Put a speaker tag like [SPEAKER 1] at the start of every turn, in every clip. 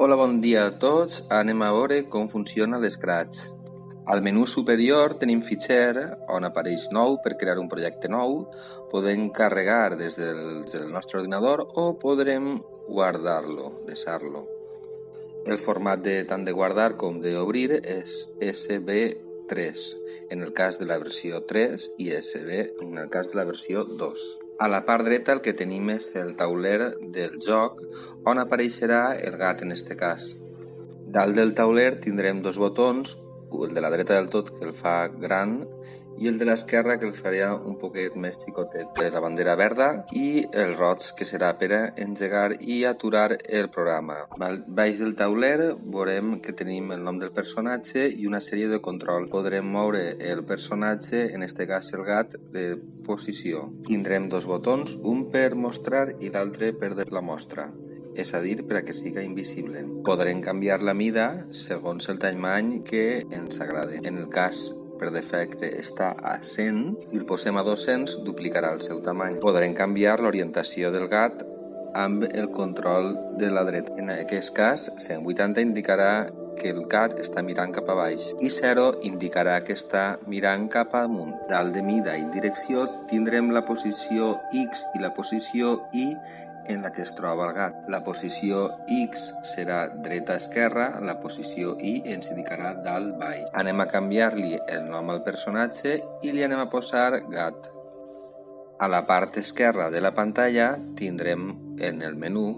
[SPEAKER 1] Hola, bon dia a tots. Anem a veure com funciona l'Scratch. Al menú superior tenim fitxer on apareix nou per crear un projecte nou. Podem carregar des del, del nostre ordinador o podrem guardar-lo, deixar-lo. El format de tant de guardar com d'obrir és SB3 en el cas de la versió 3 i SB en el cas de la versió 2. A la part dreta el que tenim és el tauler del joc, on apareixerà el gat en este cas. Dalt del tauler tindrem dos botons, el de la dreta del tot que el fa gran i el de l'esquerra que el faria un poquet més xicotet. La bandera verda i el roig que serà per a engegar i aturar el programa. Baix del tauler veurem que tenim el nom del personatge i una sèrie de control. Podrem moure el personatge, en este cas el gat, de posició. Tindrem dos botons, un per mostrar i l'altre per la mostra és a dir, per a que siga invisible. Podrem canviar la mida segons el tamany que ens agrade. En el cas per defecte està a 100, si el posem a 200 duplicarà el seu tamany. Podrem canviar l'orientació del gat amb el control de la dreta. En aquest cas, 180 indicarà que el gat està mirant cap a baix i 0 indicarà que està mirant cap amunt. Dalt de mida i direcció tindrem la posició X i la posició Y en la que es troba el gat. La posició X serà dreta-esquerra, la posició Y ens indicarà dalt-baix. Anem a canviar-li el nom al personatge i li anem a posar gat. A la part esquerra de la pantalla tindrem en el menú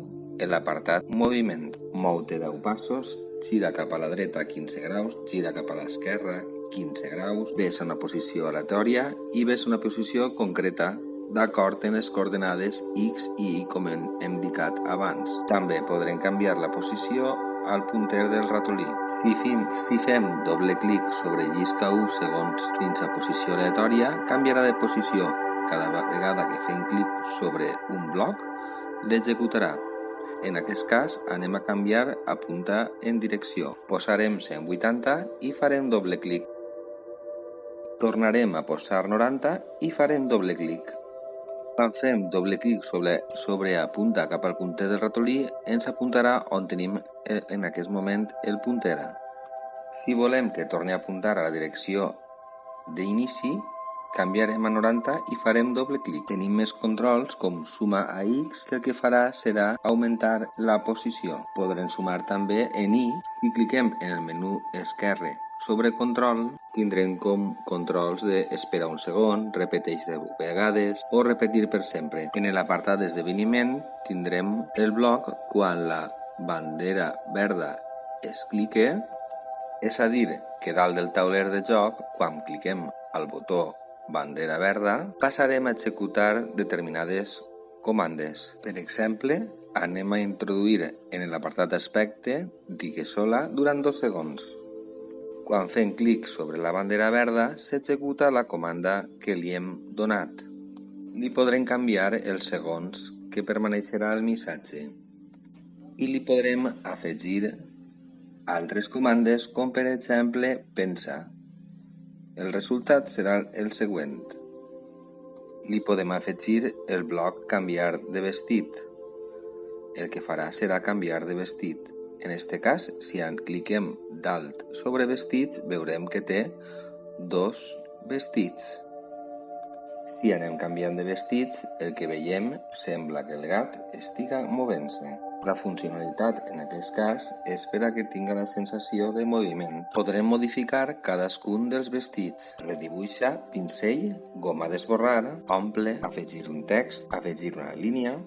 [SPEAKER 1] l'apartat Moviment. Mou-te 10 passos, gira cap a la dreta 15 graus, gira cap a l'esquerra 15 graus, ves a una posició aleatòria i ves a una posició concreta d'acord amb les coordenades X i Y com hem indicat abans. També podrem canviar la posició al punter del ratolí. Si fem, si fem doble clic sobre llisca 1 segons fins a posició aleatòria, canviarà de posició. Cada vegada que fem clic sobre un bloc, l'executarà. En aquest cas, anem a canviar a punta en direcció. Posarem 180 i farem doble clic. Tornarem a posar 90 i farem doble clic. Quan fem doble clic sobre, sobre apunta cap al punter del ratolí, ens apuntarà on tenim eh, en aquest moment el punter. Si volem que torni a apuntar a la direcció d'inici, canviarem a 90 i farem doble clic. Tenim més controls com suma a X que el que farà serà augmentar la posició. Podrem sumar també en Y si cliquem en el menú esquerre sobre control tindrem com controls de esperar un segon, repeteix 10 vegades o repetir per sempre. En l'apartat d'esdeveniment tindrem el bloc quan la bandera verda es clique, és a dir, que dalt del tauler de joc, quan cliquem al botó bandera verda, passarem a executar determinades comandes. Per exemple, anem a introduir en l'apartat aspecte digues sola durant dos segons. Quan fem clic sobre la bandera verda, s'executa la comanda que li hem donat. Li podrem canviar els segons que permaneixerà el missatge i li podrem afegir altres comandes com per exemple pensa. El resultat serà el següent. Li podem afegir el bloc canviar de vestit. El que farà serà canviar de vestit. En este cas, si en cliquem dalt sobre vestits, veurem que té dos vestits. Si anem canviant de vestits, el que veiem sembla que el gat estiga movent-se. La funcionalitat en aquest cas és per a que tinga la sensació de moviment. Podrem modificar cadascun dels vestits. Redibuixa, pincell, goma d'esborrar, omple, afegir un text, afegir una línia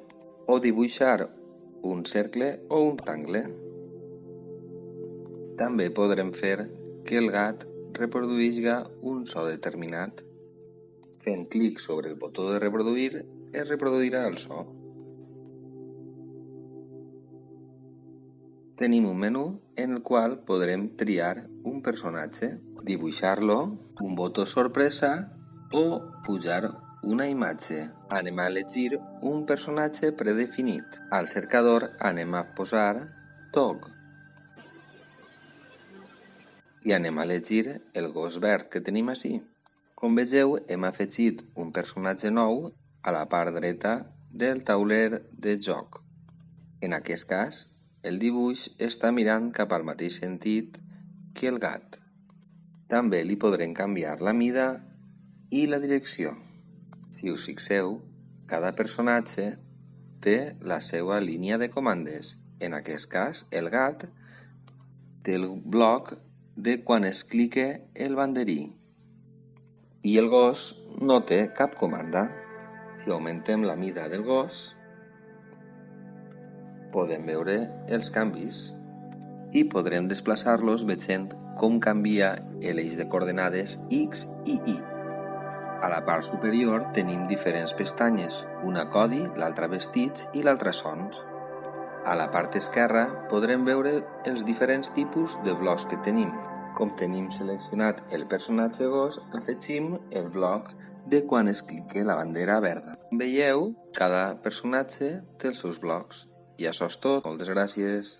[SPEAKER 1] o dibuixar un cercle o un tangle. També podrem fer que el gat reproduïsca un so determinat. Fent clic sobre el botó de reproduir, es reproduirà el so. Tenim un menú en el qual podrem triar un personatge, dibuixar-lo, un botó sorpresa o pujar una imatge. Anem a elegir un personatge predefinit. Al cercador anem a posar Tog i anem a elegir el gos verd que tenim així. Com vegeu, hem afegit un personatge nou a la part dreta del tauler de joc. En aquest cas, el dibuix està mirant cap al mateix sentit que el gat. També li podrem canviar la mida i la direcció. Si us fixeu, cada personatge té la seva línia de comandes. En aquest cas, el gat té el bloc de quan es clica el banderí i el gos no té cap comanda. Si augmentem la mida del gos, podem veure els canvis i podrem desplaçar-los veient com canvia l'eix de coordenades X i Y. A la part superior tenim diferents pestanyes, una codi, l'altra vestits i l'altra sons. A la part esquerra podrem veure els diferents tipus de blocs que tenim. Com tenim seleccionat el personatge gos, afegim el bloc de quan es clique la bandera verda. Veieu, cada personatge té els seus blocs. I això és tot. Moltes gràcies.